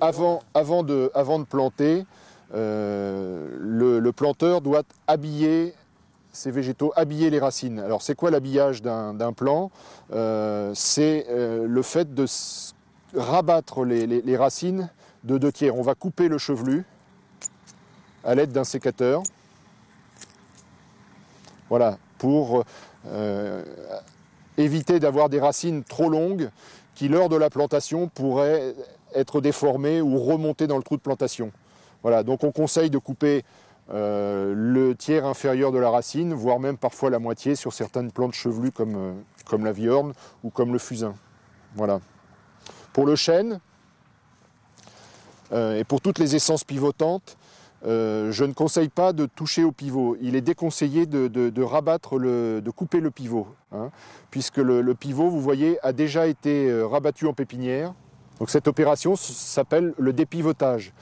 avant, de, planter, euh, le, planteur doit habiller ces végétaux, habiller les racines. Alors c'est quoi l'habillage d'un plant? Euh, C'est euh, le fait de rabattre les, les- racines de deux tiers. On va couper le chevelu à l'aide d'un sécateur. Voilà, pour éviter d'avoir des racines trop longues qui, lors de la plantation, pourraient être déformées ou remonter dans le trou de plantation. Voilà, donc on conseille de couper euh, le tiers inférieur de la racine, voire même parfois la moitié sur certaines plantes chevelues comme, euh, la viorne ou comme le fusain. Voilà. Pour le chêne euh, et pour toutes les essences pivotantes, euh, je ne conseille pas de toucher au pivot. Il est déconseillé de, rabattre, de couper le pivot, hein, puisque le, le pivot, vous voyez, a déjà été euh, rabattu en pépinière. Donc cette opération s'appelle le dépivotage.